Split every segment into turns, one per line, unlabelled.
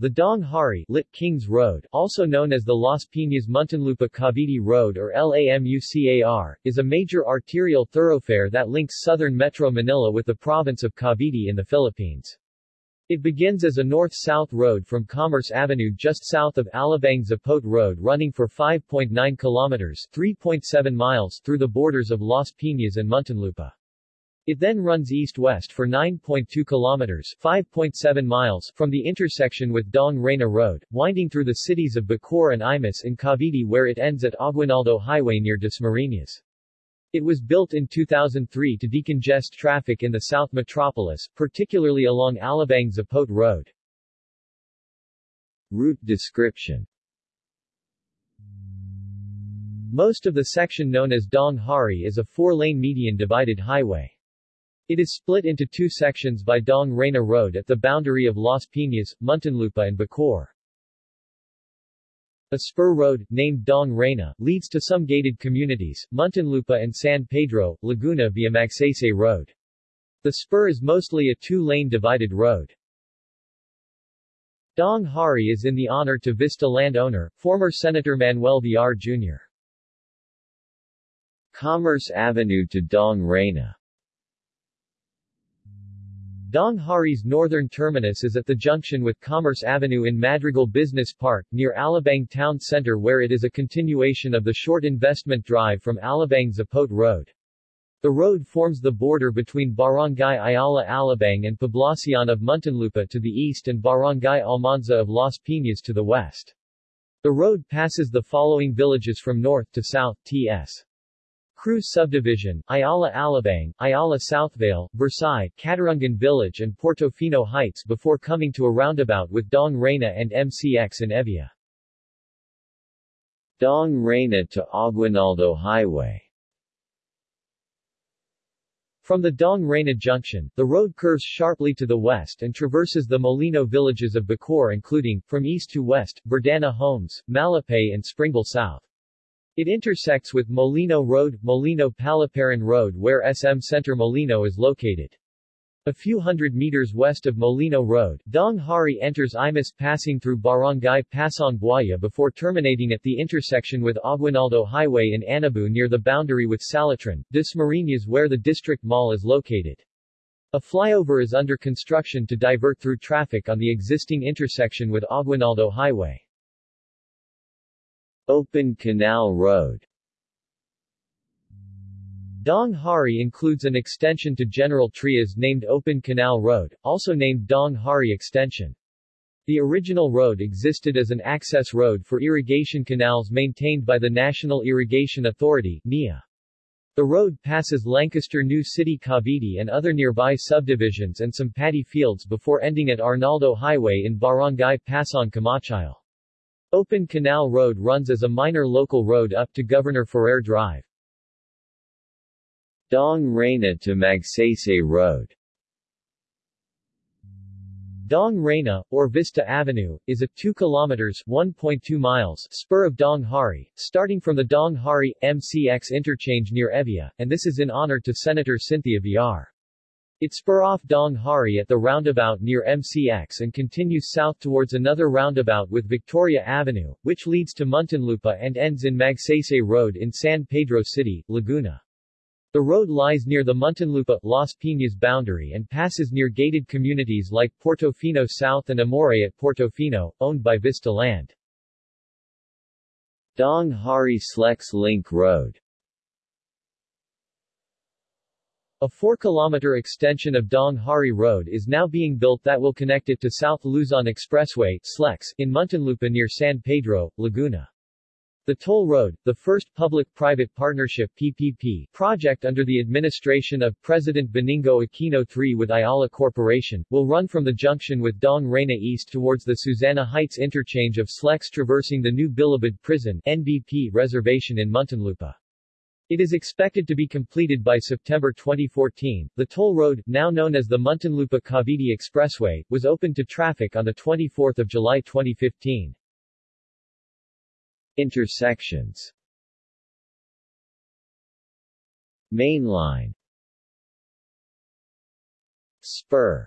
The Daang Hari lit Kings Road, also known as the Las Piñas Muntinlupa Cavite Road or LAMUCAR, is a major arterial thoroughfare that links southern Metro Manila with the province of Cavite in the Philippines. It begins as a north-south road from Commerce Avenue just south of Alabang Zapote Road running for 5.9 kilometers 3.7 miles through the borders of Las Piñas and Muntinlupa. It then runs east-west for 9.2 kilometers 5.7 miles from the intersection with Daang Reyna Road, winding through the cities of Bacoor and Imus in Cavite where it ends at Aguinaldo Highway near Dasmariñas. It was built in 2003 to decongest traffic in the South Metropolis, particularly along Alabang Zapote Road. Route description Most of the section known as Daang Hari is a four-lane median-divided highway. It is split into two sections by Daang Reyna Road at the boundary of Las Piñas, Muntinlupa and Bacoor. A spur road, named Daang Reyna, leads to some gated communities, Muntinlupa and San Pedro, Laguna via Magsaysay Road. The spur is mostly a two-lane divided road. Daang Hari is in the honor to Vista landowner, former Senator Manuel Villar Jr. Commerce Avenue to Daang Reyna Daang Hari's northern terminus is at the junction with Commerce Avenue in Madrigal Business Park, near Alabang Town Center where it is a continuation of the short investment drive from Alabang Zapote Road. The road forms the border between Barangay Ayala Alabang and Poblacion of Muntinlupa to the east and Barangay Almanza of Las Piñas to the west. The road passes the following villages from north to south, T.S. Cruz Subdivision, Ayala Alabang, Ayala Southvale, Versailles, Katarungan Village and Portofino Heights before coming to a roundabout with Daang Reyna and MCX in Evia. Daang Reyna to Aguinaldo Highway From the Daang Reyna junction, the road curves sharply to the west and traverses the Molino villages of Bacoor including, from east to west, Verdana Homes, Malapay and Springville South. It intersects with Molino Road, Molino Paliparan Road where SM Center Molino is located. A few hundred meters west of Molino Road, Daang Hari enters Imus passing through Barangay Pasong Buaya before terminating at the intersection with Aguinaldo Highway in Anabu near the boundary with Salitran, Dasmariñas where the district mall is located. A flyover is under construction to divert through traffic on the existing intersection with Aguinaldo Highway. Open Canal Road Daang Hari includes an extension to General Trias named Open Canal Road, also named Daang Hari Extension. The original road existed as an access road for irrigation canals maintained by the National Irrigation Authority NIA. The road passes Lancaster New City Cavite and other nearby subdivisions and some paddy fields before ending at Arnaldo Highway in Barangay Pasong Camachile. Open Canal Road runs as a minor local road up to Governor Ferrer Drive. Daang Reyna to Magsaysay Road Daang Reyna, or Vista Avenue, is a 2 kilometers 1.2 miles spur of Daang Hari, starting from the Daang Hari, MCX interchange near Evia, and this is in honor to Senator Cynthia Villar. It spur off Daang Hari at the roundabout near MCX and continues south towards another roundabout with Victoria Avenue, which leads to Muntinlupa and ends in Magsaysay Road in San Pedro City, Laguna. The road lies near the Muntinlupa, Las Piñas boundary and passes near gated communities like Portofino South and Amore at Portofino, owned by Vista Land. Daang Hari Slex Link Road A 4-kilometer extension of Daang Hari Road is now being built that will connect it to South Luzon Expressway SLEX, in Muntinlupa near San Pedro, Laguna. The toll road, the first public-private partnership PPP project under the administration of President Benigno Aquino III with Ayala Corporation, will run from the junction with Daang Reyna East towards the Susanna Heights interchange of SLEX traversing the new Bilibid Prison NBP reservation in Muntinlupa. It is expected to be completed by September 2014. The toll road, now known as the Muntinlupa Cavite Expressway, was opened to traffic on 24 July 2015. Intersections Mainline Spur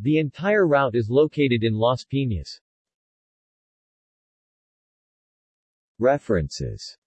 The entire route is located in Las Piñas. References